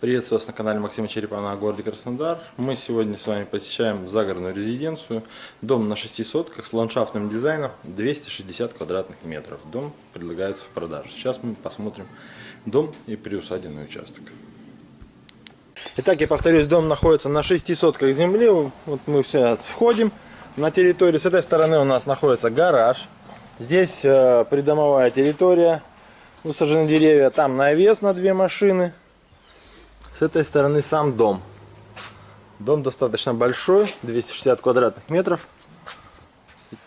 Приветствую вас на канале Максима Черепана о городе Краснодар. Мы сегодня с вами посещаем загородную резиденцию. Дом на 6 сотках с ландшафтным дизайном 260 квадратных метров. Дом предлагается в продажу. Сейчас мы посмотрим дом и приусадебный участок. Итак, я повторюсь, дом находится на 6 сотках земли. Вот мы все входим на территорию. С этой стороны у нас находится гараж. Здесь э, придомовая территория. Высажены деревья. Там навес на две машины. С этой стороны сам дом. Дом достаточно большой, 260 квадратных метров.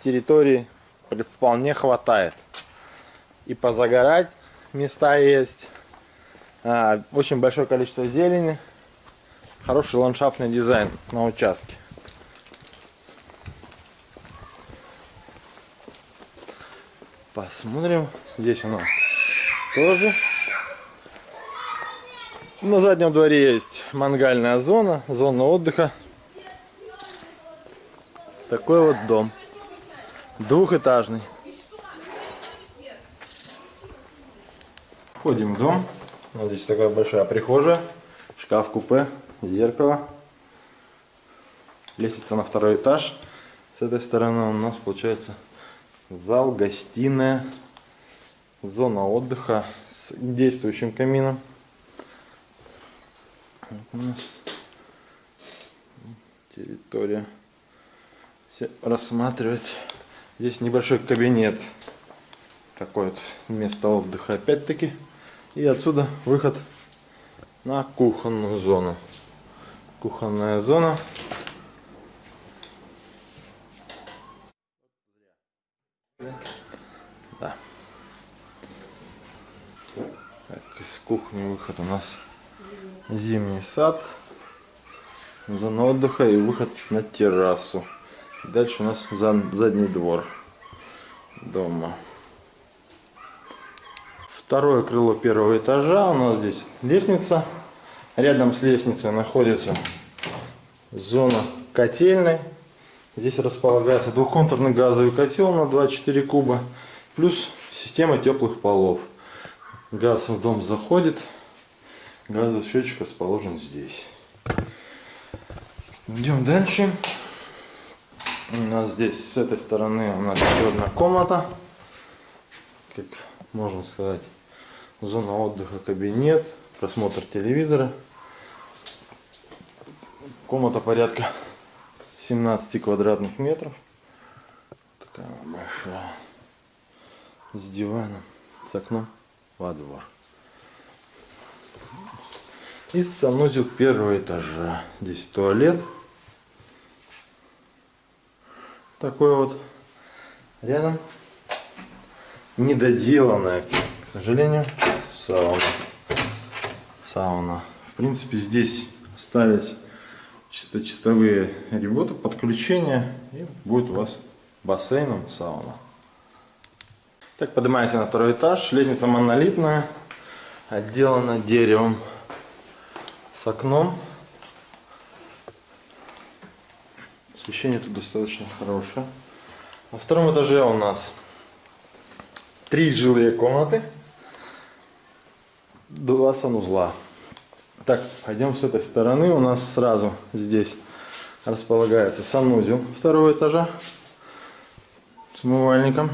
Территории вполне хватает. И позагорать места есть. А, очень большое количество зелени. Хороший ландшафтный дизайн на участке. Посмотрим. Здесь у нас тоже на заднем дворе есть мангальная зона, зона отдыха. Такой вот дом. Двухэтажный. Входим в дом. Вот здесь такая большая прихожая, шкаф-купе, зеркало. Лестница на второй этаж. С этой стороны у нас получается зал, гостиная, зона отдыха с действующим камином у нас территория. Все рассматривать. Здесь небольшой кабинет. Такое вот место отдыха опять-таки. И отсюда выход на кухонную зону. Кухонная зона. Да. Так, из кухни выход у нас зимний сад, зона отдыха и выход на террасу. Дальше у нас задний двор дома. Второе крыло первого этажа. У нас здесь лестница. Рядом с лестницей находится зона котельной. Здесь располагается двухконтурный газовый котел на 24 куба. Плюс система теплых полов. Газ в дом заходит. Газовый счетчик расположен здесь. Идем дальше. У нас здесь с этой стороны у нас еще одна комната. Как можно сказать, зона отдыха, кабинет, просмотр телевизора. Комната порядка 17 квадратных метров. Такая большая. С диваном, с окном во двор. И санузел первого этажа. Здесь туалет. Такой вот. Рядом недоделанная, к сожалению, сауна. Сауна. В принципе, здесь остались чисто чистовые работы, подключения. И будет у вас бассейном сауна. Так, поднимаемся на второй этаж. Лестница монолитная, отделана деревом с окном. Освещение тут достаточно хорошее. На втором этаже у нас три жилые комнаты, два санузла. Так, пойдем с этой стороны. У нас сразу здесь располагается санузел второго этажа с умывальником.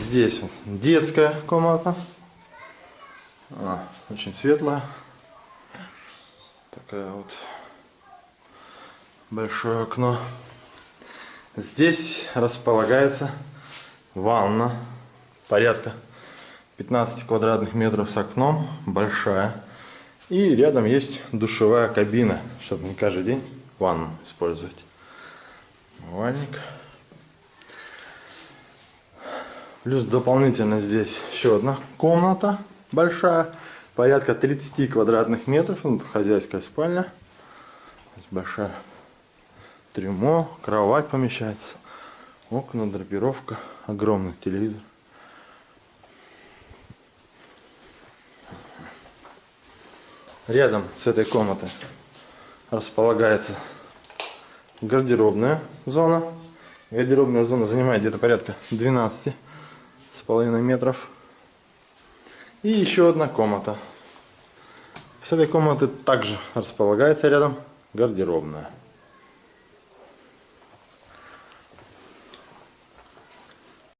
Здесь вот детская комната. А, очень светлая. Такая вот большое окно. Здесь располагается ванна порядка 15 квадратных метров с окном, большая. И рядом есть душевая кабина, чтобы не каждый день ванну использовать. Умывальник. Плюс дополнительно здесь еще одна комната большая порядка 30 квадратных метров. Ну, хозяйская спальня. Здесь большая трюмо, кровать помещается. Окна, драпировка, огромный телевизор. Рядом с этой комнатой располагается гардеробная зона. Гардеробная зона занимает где-то порядка 12 с половиной метров. И еще одна комната. С этой комнаты также располагается рядом гардеробная.